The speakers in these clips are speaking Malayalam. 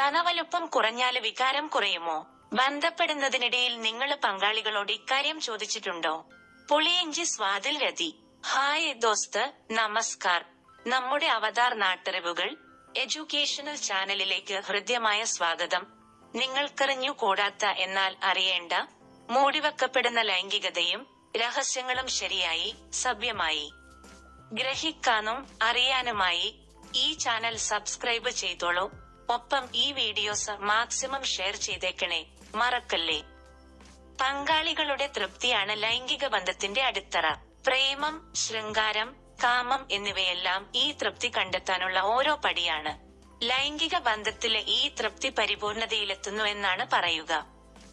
സ്തനവലുപ്പം കുറഞ്ഞാൽ വികാരം കുറയുമോ? ബന്ധപ്പെടുന്നതിനിടയിൽ നിങ്ങൾ പങ്കാളികളോട് ഇക്കാര്യം ചോദിച്ചിട്ടുണ്ടോ? പുളിയഞ്ചി സ്വാതിൽ രതി. ഹായ് ദോസ്ത് നമസ്കാർ. നമ്മുടെ അവതാർ നാട്ടറിവുകൾ എഡ്യൂക്കേഷണൽ ചാനലിലേക്ക് ഹൃദ്യമായ സ്വാഗതം. നിങ്ങൾക്കറിഞ്ഞു കൂടാത്ത എന്നാൽ അറിയേണ്ട മൂടിവെക്കപ്പെടുന്ന ലൈംഗികതയും രഹസ്യങ്ങളും ശരിയായി സഭ്യമായി. ഗ്രഹിക്കാനും അറിയാനുമായി ഈ ചാനൽ സബ്സ്ക്രൈബ് ചെയ്തോളൂ. ഒപ്പം ഈ വീഡിയോസ് മാക്സിമം ഷെയർ ചെയ്തേക്കണേ. മറക്കല്ലേ? പങ്കാളികളുടെ തൃപ്തിയാണ് ലൈംഗിക ബന്ധത്തിന്റെ അടിത്തറ. പ്രേമം ശൃംഗാരം കാമം എന്നിവയെല്ലാം ഈ തൃപ്തി കണ്ടെത്താനുള്ള ഓരോ പടിയാണ്. ലൈംഗിക ബന്ധത്തിലെ ഈ തൃപ്തി പരിപൂർണതയിലെത്തുന്നു എന്നാണ് പറയുക.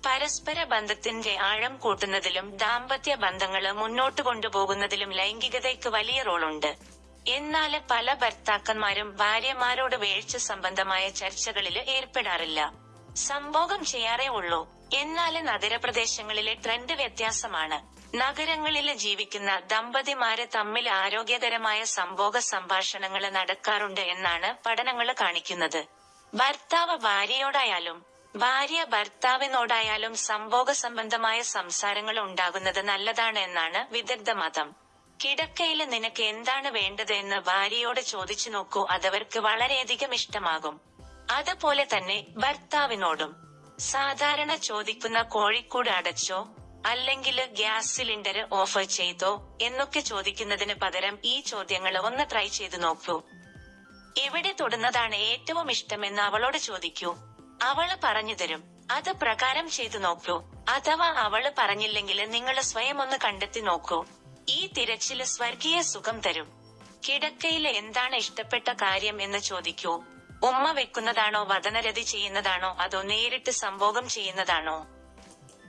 പരസ്പര ബന്ധത്തിന്റെ ആഴം കൂട്ടുന്നതിലും ദാമ്പത്യ ബന്ധങ്ങൾ മുന്നോട്ട് കൊണ്ടുപോകുന്നതിലും ലൈംഗികതയ്ക്ക് വലിയ റോളുണ്ട്. എന്നാൽ പല ഭർത്താക്കന്മാരും ഭാര്യമാരോട് വീഴ്ച സംബന്ധമായ ചർച്ചകളിൽ ഏർപ്പെടാറില്ല. സംഭോഗം ചെയ്യാറേ ഉള്ളൂ. എന്നാൽ നഗരപ്രദേശങ്ങളിലെ ട്രെൻഡ് വ്യത്യാസമാണ്. നഗരങ്ങളിൽ ജീവിക്കുന്ന ദമ്പതിമാര് തമ്മിൽ ആരോഗ്യകരമായ സംഭോഗ സംഭാഷണങ്ങൾ നടക്കാറുണ്ട് എന്നാണ് പഠനങ്ങൾ കാണിക്കുന്നത്. ഭർത്താവ് ഭാര്യയോടായാലും ഭാര്യ ഭർത്താവിനോടായാലും സംഭോഗ സംബന്ധമായ സംസാരങ്ങൾ ഉണ്ടാകുന്നത് നല്ലതാണ് എന്നാണ് വിദഗ്ധ മതം. കിടക്കയിൽ നിനക്ക് എന്താണ് വേണ്ടത് എന്ന് ഭാര്യയോട് ചോദിച്ചു നോക്കൂ. അതവർക്ക് വളരെയധികം ഇഷ്ടമാകും. അതുപോലെ തന്നെ ഭർത്താവിനോടും. സാധാരണ ചോദിക്കുന്ന കോഴിക്കൂട് അടച്ചോ അല്ലെങ്കിൽ ഗ്യാസ് സിലിണ്ടർ ഓഫർ ചെയ്തോ എന്നൊക്കെ ചോദിക്കുന്നതിന് പകരം ഈ ചോദ്യങ്ങൾ ഒന്ന് ട്രൈ ചെയ്തു നോക്കൂ. എവിടെ തൊടുന്നതാണ് ഏറ്റവും ഇഷ്ടമെന്ന് അവളോട് ചോദിക്കൂ. അവൾ പറഞ്ഞു തരും. അത് പ്രകാരം ചെയ്തു നോക്കൂ. അഥവാ അവൾ പറഞ്ഞില്ലെങ്കിൽ നിങ്ങൾ സ്വയം ഒന്ന് കണ്ടെത്തി നോക്കൂ. ഈ തിരച്ചിൽ സ്വർഗീയ സുഖം തരും. കിടക്കയിൽ എന്താണ് ഇഷ്ടപ്പെട്ട കാര്യം എന്ന് ചോദിക്കൂ. ഉമ്മ വെക്കുന്നതാണോ വതനരതി ചെയ്യുന്നതാണോ അതോ നേരിട്ട് സംഭോഗം ചെയ്യുന്നതാണോ?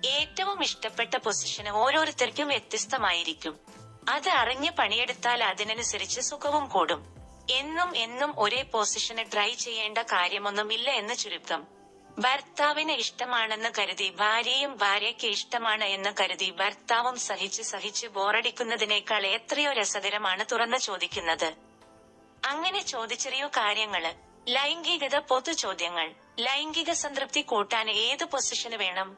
ഏറ്റവും ഇഷ്ടപ്പെട്ട പൊസിഷന് ഓരോരുത്തർക്കും വ്യത്യസ്തമായിരിക്കും. അത് അറിഞ്ഞ് പണിയെടുത്താൽ അതിനനുസരിച്ച് സുഖവും കൂടും. എന്നും എന്നും ഒരേ പൊസിഷന് ട്രൈ ചെയ്യേണ്ട കാര്യമൊന്നുമില്ല എന്ന് ചുരുക്കം. ഭർത്താവിന് ഇഷ്ടമാണെന്ന് കരുതി ഭാര്യയും ഭാര്യയ്ക്ക് ഇഷ്ടമാണ് എന്ന് കരുതി ഭർത്താവും സഹിച്ച് സഹിച്ച് ബോറടിക്കുന്നതിനേക്കാൾ എത്രയോ രസകരമാണ് തുറന്ന് ചോദിക്കുന്നത്. അങ്ങനെ ചോദിച്ചെറിയോ കാര്യങ്ങൾ? ലൈംഗികത പൊതു ചോദ്യങ്ങൾ. ലൈംഗിക സംതൃപ്തി കൂട്ടാൻ ഏത് പൊസിഷന് വേണം?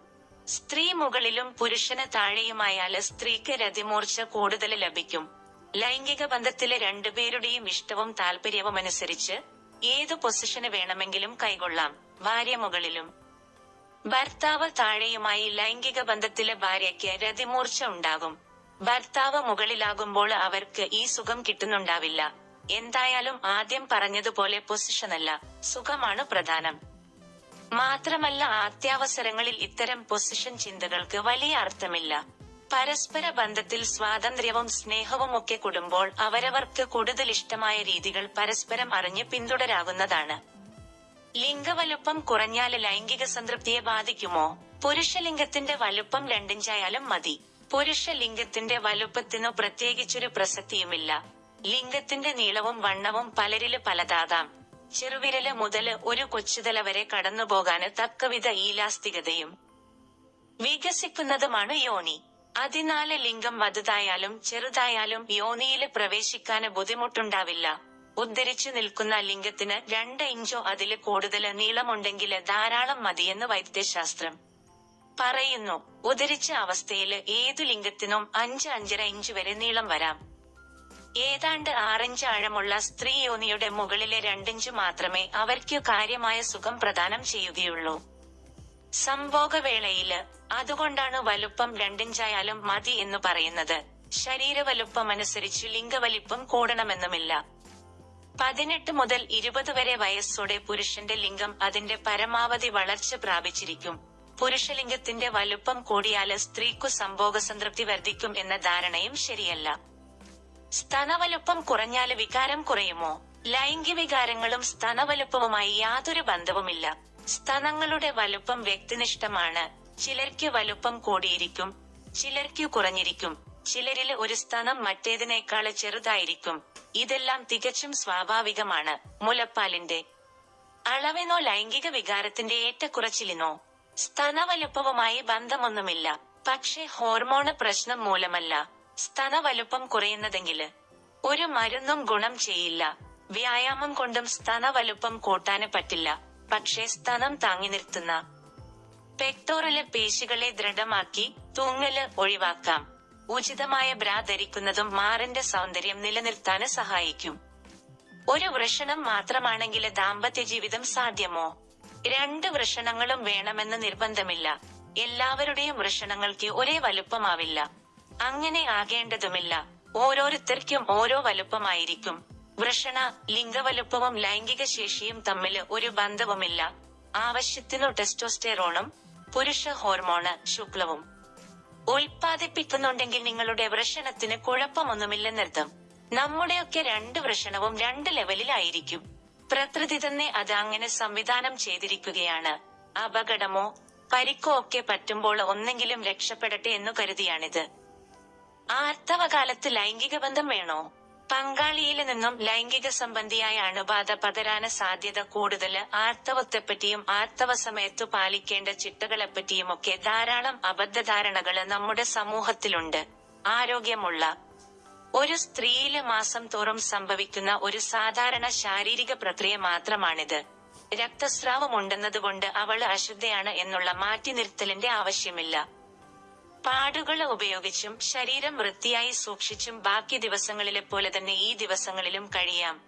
സ്ത്രീ മുകളിലും പുരുഷന് താഴെയുമായാൽ സ്ത്രീക്ക് രതിമൂർച്ച കൂടുതൽ ലഭിക്കും. ലൈംഗിക ബന്ധത്തിലെ രണ്ടുപേരുടെയും ഇഷ്ടവും താല്പര്യവും അനുസരിച്ച് ഏത് പൊസിഷന് വേണമെങ്കിലും കൈകൊള്ളാം. ഭാര്യ മുകളിലും ഭർത്താവ് താഴെയുമായി ലൈംഗിക ബന്ധത്തിലെ ഭാര്യയ്ക്ക് രതിമൂർച്ച ഉണ്ടാകും. ഭർത്താവ് മുകളിലാകുമ്പോൾ അവർക്ക് ഈ സുഖം കിട്ടുന്നുണ്ടാവില്ല. എന്തായാലും ആദ്യം പറഞ്ഞതുപോലെ പൊസിഷനല്ല സുഖമാണ് പ്രധാനം. മാത്രമല്ല അത്യാവസരങ്ങളിൽ ഇത്തരം പൊസിഷൻ ചിന്തകൾക്ക് വലിയ അർത്ഥമില്ല. പരസ്പര ബന്ധത്തിൽ സ്വാതന്ത്ര്യവും സ്നേഹവും ഒക്കെ കൂടുമ്പോൾ അവരവർക്ക് കൂടുതൽ ഇഷ്ടമായ രീതികൾ പരസ്പരം അറിഞ്ഞ് പിന്തുടരാകുന്നതാണ് ലിംഗവലുപ്പം കുറഞ്ഞാൽ ലൈംഗിക സംതൃപ്തിയെ ബാധിക്കുമോ? പുരുഷലിംഗത്തിന്റെ വലുപ്പം രണ്ടിഞ്ചായാലും മതി. പുരുഷലിംഗത്തിന്റെ വലുപ്പത്തിനു പ്രത്യേകിച്ചൊരു പ്രസക്തിയുമില്ല. ലിംഗത്തിന്റെ നീളവും വണ്ണവും പലരിൽ പലതാകാം. ചെറുവിരൽ മുതൽ ഒരു കൊച്ചുതല വരെ കടന്നുപോകാന് തക്കവിധ ഈലാസ്തികതയും വികസിക്കുന്നതുമാണ് യോനി. അതിനാല് ലിംഗം വലുതായാലും ചെറുതായാലും യോനിയിൽ പ്രവേശിക്കാന് ബുദ്ധിമുട്ടുണ്ടാവില്ല. ഉദ്ധരിച്ചു നിൽക്കുന്ന ലിംഗത്തിന് രണ്ട് ഇഞ്ചോ അതിൽ കൂടുതൽ നീളമുണ്ടെങ്കിൽ ധാരാളം മതിയെന്ന് വൈദ്യശാസ്ത്രം പറയുന്നു. ഉദരിച്ച അവസ്ഥയിൽ ഏതു ലിംഗത്തിനും അഞ്ച് അഞ്ചര ഇഞ്ച് വരെ നീളം വരാം. ഏതാണ്ട് ആറിഞ്ച് ആഴമുള്ള സ്ത്രീ യോനിയുടെ മുകളിലെ രണ്ടിഞ്ച് മാത്രമേ അവർക്ക് കാര്യമായ സുഖം പ്രദാനം ചെയ്യുകയുള്ളൂ. സംഭോഗവേളയിൽ അതുകൊണ്ടാണ് വലുപ്പം രണ്ടിഞ്ചായാലും മതി എന്ന് പറയുന്നത്. ശരീരവലുപ്പമനുസരിച്ച് ലിംഗവലിപ്പം കൂടണമെന്നുമില്ല. പതിനെട്ട് മുതൽ ഇരുപത് വരെ വയസ്സോടെ പുരുഷന്റെ ലിംഗം അതിന്റെ പരമാവധി വളർച്ച പ്രാപിച്ചിരിക്കും. പുരുഷലിംഗത്തിന്റെ വലുപ്പം കൂടിയാൽ സ്ത്രീക്കു സംഭോഗ സംതൃപ്തി വർദ്ധിക്കും എന്ന ധാരണയും ശരിയല്ല. സ്തനവലുപ്പം കുറഞ്ഞാൽ വികാരം കുറയുമോ? ലൈംഗികവികാരങ്ങളും സ്തനവലുപ്പവുമായി യാതൊരു ബന്ധവുമില്ല. സ്തനങ്ങളുടെ വലുപ്പം വ്യക്തിനിഷ്ഠമാണ്. ചിലർക്ക് വലുപ്പം കൂടിയിരിക്കും. ചിലർക്ക് കുറഞ്ഞിരിക്കും. ചിലരിൽ ഒരു സ്ഥാനം മറ്റേതിനേക്കാൾ ചെറുതായിരിക്കും. ഇതെല്ലാം തികച്ചും സ്വാഭാവികമാണ്. മുലപ്പാലിന്റെ അളവിനോ ലൈംഗിക വികാരത്തിന്റെ ഏറ്റക്കുറച്ചിലിനോ സ്തനവലുപ്പവുമായി ബന്ധമൊന്നുമില്ല. പക്ഷെ ഹോർമോണ് പ്രശ്നം മൂലമല്ല. സ്തനവലുപ്പം കുറയുന്നതെങ്കിൽ ഒരു മരുന്നും ഗുണം ചെയ്യില്ല. വ്യായാമം കൊണ്ടും സ്തനവലുപ്പം കൂട്ടാന് പറ്റില്ല. പക്ഷേ സ്തനം താങ്ങി നിർത്തുന്ന പെക്ടോറൽ പേശികളെ ദൃഢമാക്കി തൂങ്ങൽ ഒഴിവാക്കാം. ഉചിതമായ ബ്രാ ധരിക്കുന്നതും മാറിന്റെ സൗന്ദര്യം നിലനിർത്താൻ സഹായിക്കും. ഒരു വൃഷണം മാത്രമാണെങ്കിൽ ദാമ്പത്യ ജീവിതം സാധ്യമോ? രണ്ട് വൃഷണങ്ങളും വേണമെന്ന് നിർബന്ധമില്ല. എല്ലാവരുടെയും വൃഷണങ്ങൾക്ക് ഒരേ വലുപ്പമാവില്ല. അങ്ങനെ ആകേണ്ടതുമില്ല. ഓരോരുത്തർക്കും ഓരോ വലുപ്പമായിരിക്കും. വൃഷണ ലിംഗവലുപ്പവും ലൈംഗിക ശേഷിയും തമ്മിൽ ഒരു ബന്ധവുമില്ല. ആവശ്യത്തിനു ടെസ്റ്റോസ്റ്റെറോണും പുരുഷ ഹോർമോണ് ശുക്ലവും. ഉൽപ്പാദിപ്പിക്കുന്നുണ്ടെങ്കിൽ നിങ്ങളുടെ വൃഷണത്തിന് കുഴപ്പമൊന്നുമില്ലെന്നർത്ഥം. നമ്മുടെയൊക്കെ രണ്ട് വൃഷണവും രണ്ട് ലെവലിലായിരിക്കും. പ്രകൃതി തന്നെ അത് അങ്ങനെ സംവിധാനം ചെയ്തിരിക്കുകയാണ്. അപകടമോ പരിക്കോ ഒക്കെ പറ്റുമ്പോൾ ഒന്നെങ്കിലും രക്ഷപ്പെടട്ടെ എന്നു കരുതിയാണിത്. ആർത്തവകാലത്ത് ലൈംഗിക ബന്ധം വേണോ? പങ്കാളിയിൽ നിന്നും ലൈംഗിക സംബന്ധിയായ അണുബാധ പതരാന സാധ്യത കൂടുതൽ ആർത്തവത്തെപ്പറ്റിയും ആർത്തവ സമയത്തു പാലിക്കേണ്ട ചിട്ടകളെപ്പറ്റിയുമൊക്കെ ധാരാളം അബദ്ധധാരണകൾ നമ്മുടെ സമൂഹത്തിലുണ്ട്. ആരോഗ്യമുള്ള ഒരു സ്ത്രീയിൽ മാസം തോറും സംഭവിക്കുന്ന ഒരു സാധാരണ ശാരീരിക പ്രക്രിയ മാത്രമാണിത്. രക്തസ്രാവം ഉണ്ടെന്നതുകൊണ്ട് അവൾ അശുദ്ധയാണ് എന്നുള്ള മാറ്റി നിർത്തലിന്റെ ആവശ്യമില്ല. പാടുകൾ ഉപയോഗിച്ചും ശരീരം വൃത്തിയായി സൂക്ഷിച്ചും ബാക്കി ദിവസങ്ങളിലെ പോലെ തന്നെ ഈ ദിവസങ്ങളിലും കഴിയാം.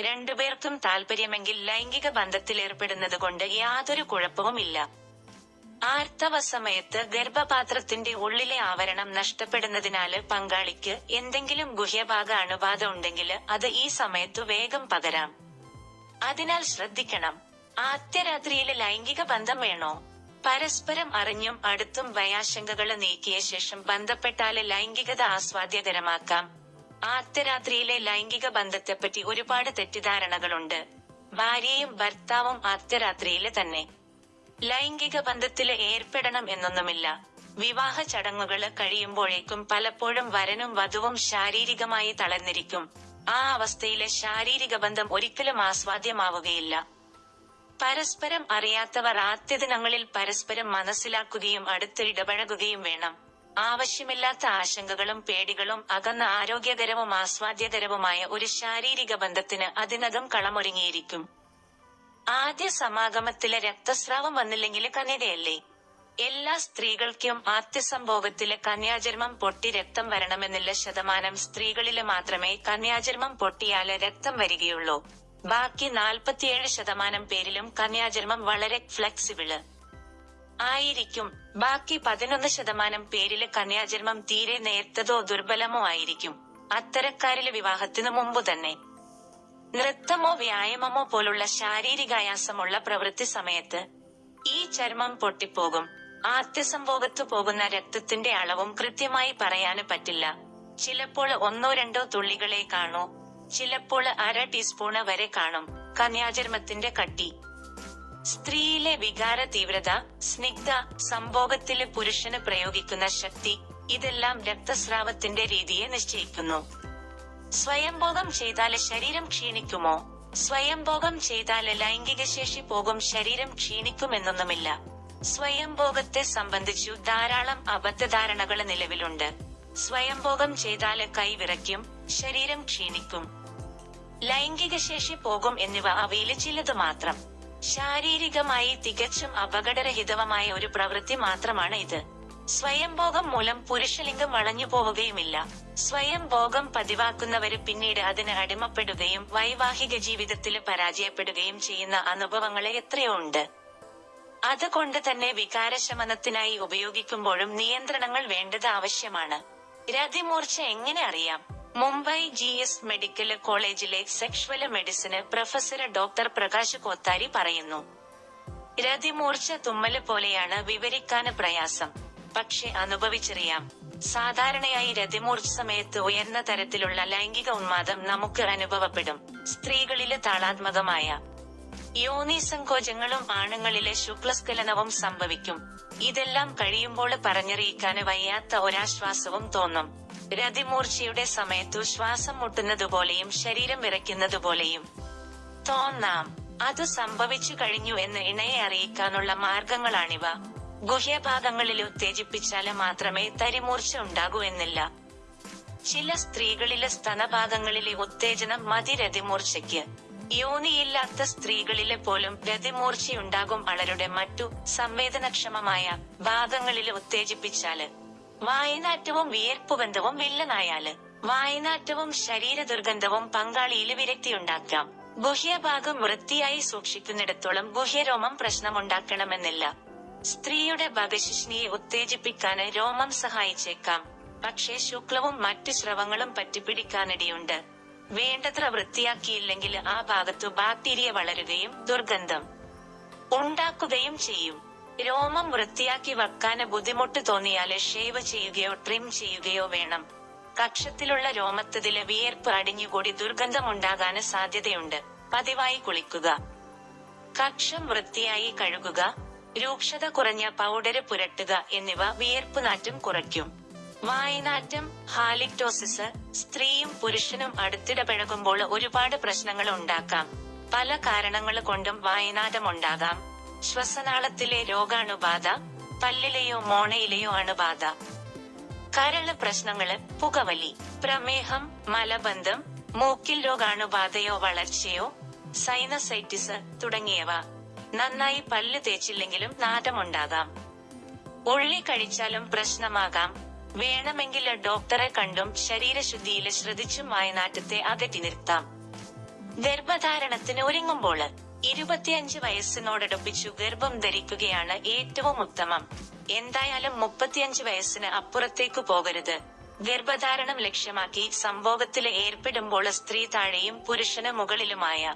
രണ്ടുപേർക്കും താല്പര്യമെങ്കിൽ ലൈംഗിക ബന്ധത്തിലേർപ്പെടുന്നത് കൊണ്ട് യാതൊരു കുഴപ്പവുമില്ല ആർത്തവ സമയത്ത് ഗർഭപാത്രത്തിന്റെ ഉള്ളിലെ ആവരണം നഷ്ടപ്പെടുന്നതിനാല് പങ്കാളിക്ക് എന്തെങ്കിലും ഗുഹ്യഭാഗ അണുബാധ ഉണ്ടെങ്കിൽ അത് ഈ സമയത്തു വേഗം പകരാം. അതിനാൽ ശ്രദ്ധിക്കണം. ആദ്യരാത്രിയിൽ ലൈംഗിക ബന്ധം വേണോ? പരസ്പരം അറിഞ്ഞും അടുത്തും ഭയാശങ്കകൾ നീക്കിയ ശേഷം ബന്ധപ്പെട്ടാൽ ലൈംഗികത ആസ്വാദ്യകരമാക്കാം. ആദ്യരാത്രിയിലെ ലൈംഗിക ബന്ധത്തെപ്പറ്റി ഒരുപാട് തെറ്റിദ്ധാരണകളുണ്ട്. ഭാര്യയും ഭർത്താവും ആദ്യരാത്രിയിൽ തന്നെ. ലൈംഗിക ബന്ധത്തിൽ ഏർപ്പെടണം എന്നൊന്നുമില്ല. വിവാഹ ചടങ്ങുകൾ കഴിയുമ്പോഴേക്കും പലപ്പോഴും വരനും വധുവും ശാരീരികമായി തളർന്നിരിക്കും. ആ അവസ്ഥയിലെ ശാരീരിക ബന്ധം ഒരിക്കലും ആസ്വാദ്യമാവുകയില്ല. പരസ്പരം അറിയാത്തവർ ആദ്യദിനങ്ങളിൽ പരസ്പരം മനസ്സിലാക്കുകയും അടുത്ത് ഇടപഴകുകയും വേണം. ആവശ്യമില്ലാത്ത ആശങ്കകളും പേടികളും അകന്ന ആരോഗ്യകരവും ആസ്വാദ്യകരവുമായ ഒരു ശാരീരിക ബന്ധത്തിന് അതിനകം കളമൊരുങ്ങിയിരിക്കും. ആദ്യ സമാഗമത്തിലെ രക്തസ്രാവം വന്നില്ലെങ്കിൽ കന്യകയല്ലേ? എല്ലാ സ്ത്രീകൾക്കും ആദ്യസംഭോഗത്തിലെ കന്യാചർമ്മം പൊട്ടി രക്തം വരണമെന്നില്ല ശതമാനം സ്ത്രീകളിൽ മാത്രമേ കന്യാചർമ്മം പൊട്ടിയാൽ രക്തം വരികയുള്ളൂ. ബാക്കി നാൽപ്പത്തിയേഴ് ശതമാനം പേരിലും കന്യാജന്മം വളരെ ഫ്ലെക്സിബിൾ ആയിരിക്കും. ബാക്കി പതിനൊന്ന് ശതമാനം പേരിൽ കന്യാജന്മം തീരെ നേർത്തതോ ദുർബലമോ ആയിരിക്കും. അത്തരക്കാരിൽ വിവാഹത്തിനു മുമ്പ് തന്നെ. നൃത്തമോ വ്യായാമമോ പോലുള്ള ശാരീരികായാസമുള്ള പ്രവൃത്തി സമയത്ത് ഈ ചർമ്മം പൊട്ടിപ്പോകും. ആദ്യസംഭോഗത്തു പോകുന്ന രക്തത്തിന്റെ അളവും കൃത്യമായി പറയാന് പറ്റില്ല. ചിലപ്പോൾ ഒന്നോ രണ്ടോ തുള്ളികളെ കാണൂ. ചിലപ്പോൾ അര ടീസ്പൂണ് വരെ കാണും. കന്യാചർമ്മത്തിന്റെ കട്ടി. സ്ത്രീയിലെ വികാര തീവ്രത സ്നിഗ്ധ സംഭോഗത്തിലെ പുരുഷന് പ്രയോഗിക്കുന്ന ശക്തി ഇതെല്ലാം രക്തസ്രാവത്തിന്റെ രീതിയെ നിശ്ചയിക്കുന്നു. സ്വയംഭോഗം ചെയ്താൽ ശരീരം ക്ഷീണിക്കുമോ? സ്വയംഭോഗം ചെയ്താൽ ലൈംഗിക ശേഷി പോകും ശരീരം ക്ഷീണിക്കുമെന്നൊന്നുമില്ല. സ്വയംഭോഗത്തെ സംബന്ധിച്ചു ധാരാളം അബദ്ധധാരണകൾ നിലവിലുണ്ട്. സ്വയംഭോഗം ചെയ്താൽ കൈവിറയ്ക്കും ശരീരം ക്ഷീണിക്കും. ലൈംഗിക ശേഷി പോകും എന്നിവ അവയിലെ ചിലത് മാത്രം. ശാരീരികമായി തികച്ചും അപകടരഹിതവുമായ ഒരു പ്രവൃത്തി മാത്രമാണ് ഇത്. സ്വയംഭോഗം മൂലം പുരുഷലിംഗം വളഞ്ഞു പോവുകയുമില്ല. സ്വയംഭോഗം പതിവാക്കുന്നവര് പിന്നീട് അതിന് അടിമപ്പെടുകയും വൈവാഹിക ജീവിതത്തിൽ പരാജയപ്പെടുകയും ചെയ്യുന്ന അനുഭവങ്ങളെ എത്രയോ ഉണ്ട്. അതുകൊണ്ട് തന്നെ വികാരശമനത്തിനായി ഉപയോഗിക്കുമ്പോഴും നിയന്ത്രണങ്ങൾ വേണ്ടത് ആവശ്യമാണ്. രതിമൂർച്ച എങ്ങനെ അറിയാം? മുംബൈ ജി എസ് മെഡിക്കൽ കോളേജിലെ sexual medicine professor doctor Prakash Kothari പറയുന്നു. രതിമൂർച്ച തുമ്മൽ പോലെയാണ് വിവരിക്കാൻ പ്രയാസം. പക്ഷെ അനുഭവിച്ചറിയാം. സാധാരണയായി രതിമൂർച്ച സമയത്ത് ഉയർന്ന തരത്തിലുള്ള ലൈംഗിക ഉന്മാദം നമുക്ക് അനുഭവപ്പെടും. സ്ത്രീകളിലെ താളാത്മകമായ യോനി സങ്കോചങ്ങളും ആണുങ്ങളിലെ ശുക്ലസ്ഖലനവും സംഭവിക്കും. ഇതെല്ലാം കഴിയുമ്പോൾ പറഞ്ഞറിയിക്കാന് വയ്യാത്ത ഒരാശ്വാസവും തോന്നും. രതിമൂർച്ചയുടെ സമയത്തു ശ്വാസം മുട്ടുന്നതുപോലെയും ശരീരം വിറയ്ക്കുന്നതുപോലെയും. തോന്നാം. അത് സംഭവിച്ചു കഴിഞ്ഞു എന്ന് ഇണയെ അറിയിക്കാനുള്ള മാർഗങ്ങളാണിവ. ഗുഹ്യഭാഗങ്ങളിൽ ഉത്തേജിപ്പിച്ചാൽ മാത്രമേ തരിമൂർച്ച ഉണ്ടാകൂ എന്നില്ല. ചില സ്ത്രീകളിലെ സ്തനഭാഗങ്ങളിലെ ഉത്തേജനം മതി രതിമൂർച്ചയ്ക്ക്. യോനിയില്ലാത്ത സ്ത്രീകളിലെ പോലും രതിമൂർച്ചയുണ്ടാകും അവരുടെ മറ്റു സംവേദനക്ഷമമായ ഭാഗങ്ങളിൽ ഉത്തേജിപ്പിച്ചാൽ വായനാറ്റവും വിയർപ്പുബന്ധവും വില്ലനായാൽ വായനാറ്റവും ശരീര ദുർഗന്ധവും പങ്കാളിയിൽ വിരക്തിയുണ്ടാക്കാം. ഗുഹ്യഭാഗം വൃത്തിയായി സൂക്ഷിക്കുന്നിടത്തോളം ഗുഹ്യരോമം പ്രശ്നമുണ്ടാക്കണമെന്നില്ല. സ്ത്രീയുടെ ഭഗശിഷ്ണിയെ ഉത്തേജിപ്പിക്കാന് രോമം സഹായിച്ചേക്കാം. പക്ഷേ ശുക്ലവും മറ്റു സ്രവങ്ങളും പറ്റിപ്പിടിക്കാനിടയുണ്ട്. വേണ്ടത്ര വൃത്തിയാക്കിയില്ലെങ്കിൽ ആ ഭാഗത്തു ബാക്ടീരിയ വളരുകയും ദുർഗന്ധം ഉണ്ടാക്കുകയും ചെയ്യും. രോമം വൃത്തിയാക്കി വെക്കാന് ബുദ്ധിമുട്ട് തോന്നിയാൽ ഷേവ് ചെയ്യുകയോ ട്രിം ചെയ്യുകയോ വേണം. കക്ഷത്തിലുള്ള രോമത്തതിൽ വിയർപ്പ് അടിഞ്ഞുകൂടി ദുർഗന്ധമുണ്ടാകാന് സാധ്യതയുണ്ട്. പതിവായി കുളിക്കുക. കക്ഷം വൃത്തിയായി കഴുകുക. രൂക്ഷത കുറഞ്ഞ പൗഡര് പുരട്ടുക എന്നിവ വിയർപ്പ് നാറ്റം കുറയ്ക്കും. വായനാറ്റം ഹാലിക്ടോസിസ് സ്ത്രീയും പുരുഷനും അടുത്തിടപഴകുമ്പോൾ ഒരുപാട് പ്രശ്നങ്ങൾ ഉണ്ടാക്കാം. പല കാരണങ്ങൾ കൊണ്ടും വായനാറ്റം ഉണ്ടാകാം. ശ്വസനാളത്തിലെ രോഗാണുബാധ പല്ലിലെയോ മോണയിലെയോ അണുബാധ. കരൾ പ്രശ്നങ്ങൾ പുകവലി പ്രമേഹം മലബന്ധം മൂക്കിൽ രോഗാണുബാധയോ വളർച്ചയോ സൈനസൈറ്റിസ് തുടങ്ങിയവ. നന്നായി പല്ല് തേച്ചില്ലെങ്കിലും നാദമുണ്ടാകാം ഉള്ളി കഴിച്ചാലും പ്രശ്നമാകാം. വേണമെങ്കിൽ ഡോക്ടറെ കണ്ടും ശരീരശുദ്ധിയിൽ ശ്രദ്ധിച്ചും വായനാറ്റത്തെ അകറ്റി നിർത്താം. ഗർഭധാരണത്തിന് ഒരുങ്ങുമ്പോൾ ഇരുപത്തിയഞ്ച് വയസ്സിനോടടുപ്പിച്ചു ഗർഭം ധരിക്കുകയാണ് ഏറ്റവും ഉത്തമം. എന്തായാലും മുപ്പത്തിയഞ്ച് വയസ്സിന് അപ്പുറത്തേക്കു പോകരുത്. ഗർഭധാരണം ലക്ഷ്യമാക്കി സംഭോഗത്തിൽ ഏർപ്പെടുമ്പോൾ സ്ത്രീ താഴെയും പുരുഷന് മുകളിലുമായ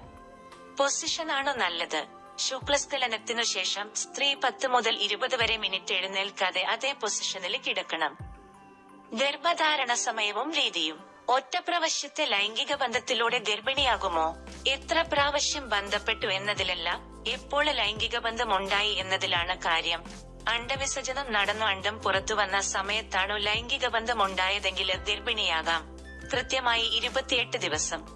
പൊസിഷനാണ് നല്ലത്. ശുക്ലസ്ഖലനത്തിനു ശേഷം സ്ത്രീ പത്ത് മുതൽ ഇരുപത് വരെ മിനിറ്റ് എഴുന്നേൽക്കാതെ അതേ പൊസിഷനിൽ കിടക്കണം. ഗർഭധാരണ സമയവും രീതിയും. ഒറ്റ പ്രാവശ്യത്തെ ലൈംഗിക ബന്ധത്തിലൂടെ ഗർഭിണിയാകുമോ? എത്ര പ്രാവശ്യം ബന്ധപ്പെട്ടു എന്നതിലല്ല എപ്പോൾ ലൈംഗിക ബന്ധം ഉണ്ടായി എന്നതിലാണ് കാര്യം. അണ്ടവിസർജനം നടന്നു അണ്ടം പുറത്തു വന്ന സമയത്താണോ ലൈംഗിക ബന്ധം ഉണ്ടായതെങ്കിൽ ഗർഭിണിയാകാം. കൃത്യമായി ഇരുപത്തിയെട്ട് ദിവസം.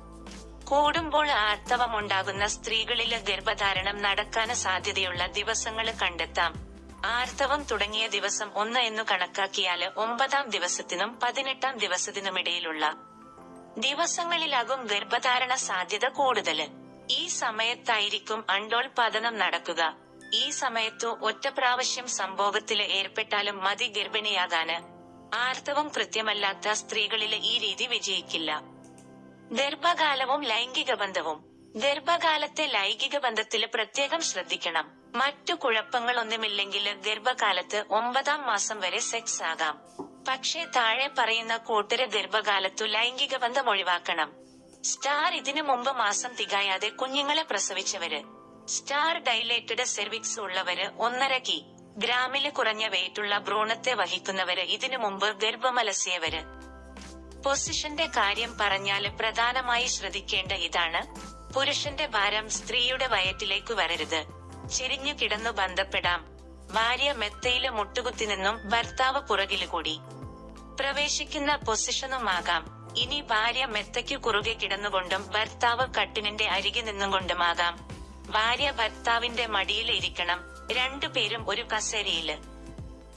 കൂടുമ്പോൾ ആർത്തവമുണ്ടാകുന്ന സ്ത്രീകളിലെ ഗർഭധാരണം നടക്കാൻ സാധ്യതയുള്ള ദിവസങ്ങൾ കണ്ടെത്താം. ആർത്തവം തുടങ്ങിയ ദിവസം ഒന്ന് എന്നു കണക്കാക്കിയാൽ ഒമ്പതാം ദിവസത്തിനും പതിനെട്ടാം ദിവസത്തിനുമിടയിലുള്ള ദിവസങ്ങളിലാകും ഗർഭധാരണ സാധ്യത കൂടുതൽ. ഈ സമയത്തായിരിക്കും അണ്ടോൽപാദനം നടക്കുക. ഈ സമയത്തു ഒറ്റ പ്രാവശ്യം സംഭോഗത്തിൽ ഏർപ്പെട്ടാലും മതി ഗർഭിണിയാകാന്. ആർത്തവം കൃത്യമല്ലാത്ത സ്ത്രീകളിൽ ഈ രീതി വിജയിക്കില്ല. ഗർഭകാലവും ലൈംഗിക ബന്ധവും. ഗർഭകാലത്തെ ലൈംഗിക ബന്ധത്തിൽ പ്രത്യേകം ശ്രദ്ധിക്കണം. മറ്റു കുഴപ്പങ്ങളൊന്നുമില്ലെങ്കിൽ ഗർഭകാലത്ത് ഒമ്പതാം മാസം വരെ സെക്സ് ആകാം. പക്ഷേ താഴെ പറയുന്ന കൂട്ടര് ഗർഭകാലത്തു ലൈംഗിക ബന്ധം ഒഴിവാക്കണം. സ്റ്റാർ ഇതിനു മുമ്പ് മാസം തികയാതെ കുഞ്ഞുങ്ങളെ പ്രസവിച്ചവര്. സ്റ്റാർ ഡൈലേറ്റഡ് സെർവിക്സ് ഉള്ളവര് ഒന്നര കി. ഗ്രാമിൽ കുറഞ്ഞ വെയിറ്റുള്ള ഭ്രൂണത്തെ വഹിക്കുന്നവര് ഇതിനു മുമ്പ് ഗർഭമലസിയവര്. പൊസിഷന്റെ കാര്യം പറഞ്ഞാൽ പ്രധാനമായി ശ്രദ്ധിക്കേണ്ട ഇതാണ്. പുരുഷന്റെ ഭാരം സ്ത്രീയുടെ വയറ്റിലേക്ക് വരരുത്. ചെരിഞ്ഞു കിടന്നു ബന്ധപ്പെടാം. ഭാര്യ മെത്തയിലെ മുട്ടുകുത്തി നിന്നും ഭർത്താവ് പുറകിൽ കൂടി. പ്രവേശിക്കുന്ന പൊസിഷനുമാകാം. ഇനി ഭാര്യ മെത്തയ്ക്കു കുറുകെ കിടന്നുകൊണ്ടും ഭർത്താവ് കട്ടിനിന്റെ അരികെ നിന്നുകൊണ്ടുമാകാം. ഭാര്യ ഭർത്താവിന്റെ മടിയിൽ ഇരിക്കണം. രണ്ടുപേരും ഒരു കസേരയിൽ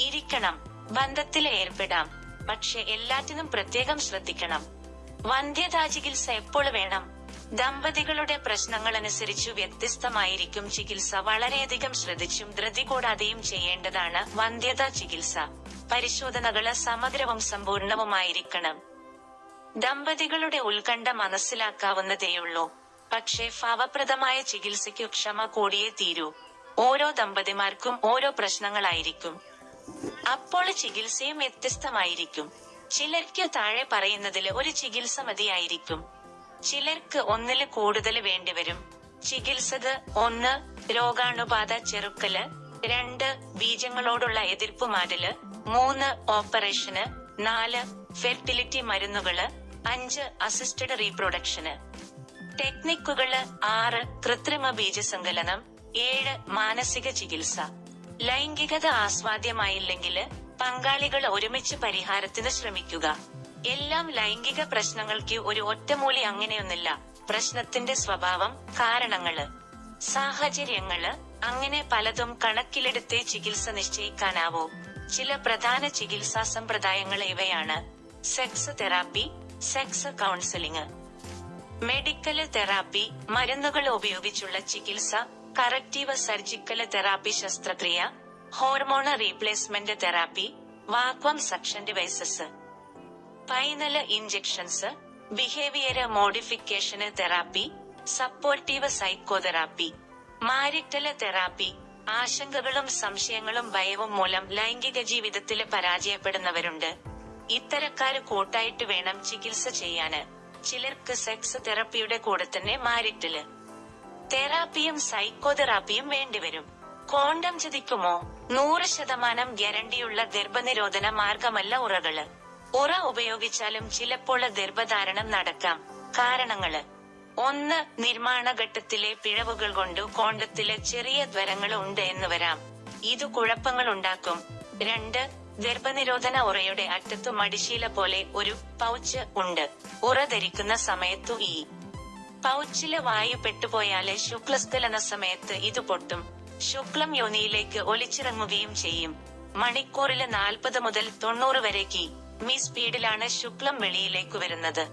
ഇരിക്കണം. ബന്ധത്തിൽ ഏർപ്പെടാം. പക്ഷെ എല്ലാറ്റിനും പ്രത്യേകം ശ്രദ്ധിക്കണം. വന്ധ്യതാ ചികിത്സ എപ്പോൾ വേണം? ദമ്പതികളുടെ പ്രശ്നങ്ങൾ അനുസരിച്ചു വ്യത്യസ്തമായിരിക്കും ചികിത്സ. വളരെയധികം ശ്രദ്ധിച്ചും ധൃതി കൂടാതെയും ചെയ്യേണ്ടതാണ് വന്ധ്യതാ ചികിത്സ. പരിശോധനകൾ സമഗ്രവും സമ്പൂർണവുമായിരിക്കണം. ദമ്പതികളുടെ ഉത്കണ്ഠ മനസ്സിലാക്കാവുന്നതേയുള്ളൂ. പക്ഷേ ഫലപ്രദമായ ചികിത്സയ്ക്കു ക്ഷമ കൂടിയേ തീരൂ. ഓരോ ദമ്പതിമാർക്കും ഓരോ പ്രശ്നങ്ങളായിരിക്കും. അപ്പോൾ ചികിത്സയും വ്യത്യസ്തമായിരിക്കും. ചിലർക്ക് താഴെ പറയുന്നതിൽ ഒരു ചികിത്സ മതിയായിരിക്കും. ചിലർക്ക് ഒന്നിൽ കൂടുതൽ വേണ്ടിവരും ചികിത്സത് ഒന്ന് രോഗാണുബാധ ചെറുക്കൽ. രണ്ട് ബീജങ്ങളോടുള്ള എതിർപ്പ് മാറ്റൽ. മൂന്ന് ഓപ്പറേഷന്. നാല് ഫെർട്ടിലിറ്റി മരുന്നുകൾ. അഞ്ച് അസിസ്റ്റഡ് റീപ്രൊഡക്ഷന്. ടെക്നിക്കുകൾ ആറ് കൃത്രിമ ബീജസങ്കലനം. ഏഴ് മാനസിക ചികിത്സ. ലൈംഗികത ആസ്വാദ്യമായില്ലെങ്കിൽ പങ്കാളികൾ ഒരുമിച്ച് പരിഹാരത്തിന് ശ്രമിക്കുക. എല്ലാം ലൈംഗിക പ്രശ്നങ്ങൾക്ക് ഒരു ഒറ്റമൂലി അങ്ങനെയൊന്നില്ല പ്രശ്നത്തിന്റെ സ്വഭാവം കാരണങ്ങൾ. സാഹചര്യങ്ങൾ അങ്ങനെ പലതും കണക്കിലെടുത്തേ ചികിത്സ നിശ്ചയിക്കാനാവൂ. ചില പ്രധാന ചികിത്സാ സമ്പ്രദായങ്ങൾ ഇവയാണ്. Sex therapy sex counselling. Medical therapy മരുന്നുകൾ ഉപയോഗിച്ചുള്ള ചികിത്സ കറക്റ്റീവ് സർജിക്കൽ തെറാപ്പി ശസ്ത്രക്രിയ hormone replacement therapy vacuum suction devices. Penile injections behaviour മോഡിഫിക്കേഷന് therapy supportive psychotherapy marital therapy ആശങ്കകളും സംശയങ്ങളും ഭയവും മൂലം ലൈംഗിക ജീവിതത്തിൽ പരാജയപ്പെടുന്നവരുണ്ട്. ഇത്തരക്കാര് കൂട്ടായിട്ട് വേണം ചികിത്സ ചെയ്യാന് ചിലർക്ക് സെക്സ് തെറാപ്പിയുടെ കൂടെ തന്നെ മാരിറ്റൽ തെറാപ്പിയും സൈക്കോതെറാപ്പിയും വേണ്ടിവരും. കോണ്ടം ചതിക്കുമോ? നൂറ് ശതമാനം ഗ്യാരണ്ടിയുള്ള ഗർഭനിരോധന മാർഗമല്ല ഉറകൾ ഉറ ഉപയോഗിച്ചാലും ചിലപ്പോൾ ഗർഭധാരണം നടക്കാം. കാരണങ്ങൾ. ഒന്ന് നിർമ്മാണ ഘട്ടത്തിലെ പിഴവുകൾ കൊണ്ട് കോണ്ടത്തിലെ ചെറിയ ദ്വരങ്ങൾ ഉണ്ട് എന്ന് വരാം. ഇത് കുഴപ്പങ്ങൾ ഉണ്ടാക്കും. രണ്ട് ഗർഭനിരോധന ഉറയുടെ അറ്റത്തു മടിശീല പോലെ ഒരു പൗച്ച് ഉണ്ട്. ഉറ ധരിക്കുന്ന സമയത്തു ഈ പൗച്ചിലെ വായു പെട്ടുപോയാൽ ശുക്ലസ്ഥലന സമയത്ത് ഇത് പൊട്ടും. ശുക്ലം യോനിയിലേക്ക് ഒലിച്ചിറങ്ങുകയും ചെയ്യും. മണിക്കൂറിൽ നാൽപ്പത് മുതൽ തൊണ്ണൂറ് വരെ കി. മീ സ്പീഡിലാണ് ശുക്ലം വെളിയിലേക്ക് വരുന്നത്.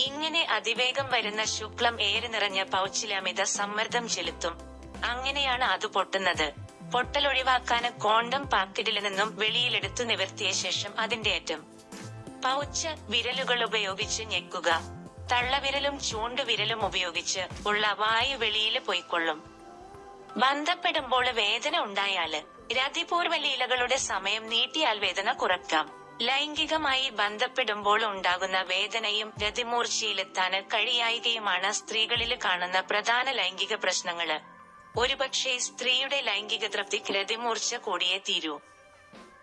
ഇങ്ങനെ അതിവേഗം വരുന്ന ശുക്ലം ഏറി നിറഞ്ഞ പൗച്ചിലമിത സമ്മർദ്ദം ചെലുത്തും. അങ്ങനെയാണ് അത് പൊട്ടുന്നത്. പൊട്ടലൊഴിവാക്കാന് കോണ്ടം പാക്കറ്റിൽ നിന്നും വെളിയിലെടുത്തു നിവർത്തിയ ശേഷം അതിന്റെ അറ്റം. പൗച്ച് വിരലുകൾ ഉപയോഗിച്ച് ഞെക്കുക. തള്ളവിരലും ചൂണ്ടുവിരലും ഉപയോഗിച്ച് ഉള്ള വായു വെളിയിൽ പോയിക്കൊള്ളും. ബന്ധപ്പെടുമ്പോൾ വേദന ഉണ്ടായാൽ രതിപൂർവലീലകളുടെ സമയം നീട്ടിയാൽ വേദന കുറക്കാം. ലൈംഗികമായി ബന്ധപ്പെടുമ്പോൾ ഉണ്ടാകുന്ന വേദനയും രതിമൂർച്ചയിലെത്താന് കഴിയായികയുമാണ് സ്ത്രീകളിൽ കാണുന്ന പ്രധാന ലൈംഗിക പ്രശ്നങ്ങൾ. ഒരുപക്ഷെ സ്ത്രീയുടെ ലൈംഗിക തൃപ്തിക്ക് രതിമൂർച്ച കൂടിയേ തീരൂ.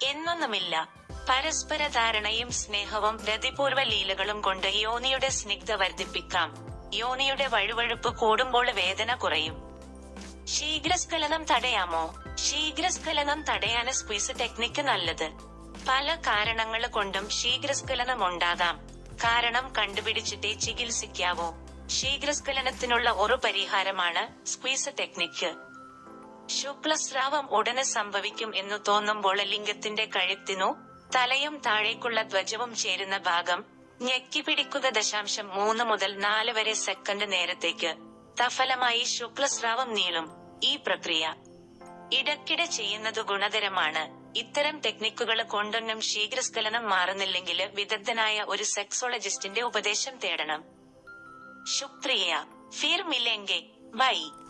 എന്നൊന്നുമില്ല. പരസ്പര ധാരണയും സ്നേഹവും രതിപൂർവ ലീലകളും കൊണ്ട് യോനിയുടെ സ്നിഗ്ധ വർദ്ധിപ്പിക്കാം. യോനിയുടെ വഴുവഴുപ്പ് കൂടുമ്പോൾ വേദന കുറയും. ശീഘ്രസ്ഖലനം തടയാമോ? ശീഘ്രസ്ഖലനം തടയാന് സ്ക്വീസ് ടെക്നിക്ക് നല്ലത്. പല കാരണങ്ങൾ കൊണ്ടും ശീഘ്രസ്ഖലനം ഉണ്ടാകാം കാരണം കണ്ടുപിടിച്ചിട്ടേ ചികിത്സിക്കാവൂ. ശീഘ്രസ്ഖലനത്തിനുള്ള ഒരു പരിഹാരമാണ് സ്ക്വീസ് ടെക്നിക്ക് ശുക്ലസ്രാവം ഉടനെ സംഭവിക്കും എന്ന് തോന്നുമ്പോൾ ലിംഗത്തിന്റെ കഴുത്തിനു തലയും താഴേക്കുള്ള ധ്വജവും ചേരുന്ന ഭാഗം ഞെക്കി പിടിക്കുക ദശാംശം മൂന്ന് മുതൽ നാല് വരെ സെക്കൻഡ് നേരത്തേക്ക്. തഫലമായി ശുക്ലസ്രാവം നീളും. ഈ പ്രക്രിയ ഇടക്കിടെ ചെയ്യുന്നത് ഗുണകരമാണ്. ഇത്തരം ടെക്നിക്കുകൾ കൊണ്ടൊന്നും ശീഘ്രസ്ഖലനം മാറുന്നില്ലെങ്കിൽ വിദഗ്ധനായ ഒരു സെക്സോളജിസ്റ്റിന്റെ ഉപദേശം തേടണം. ശുക്രിയ. ഫിർ മിലെങ്കെ ബൈ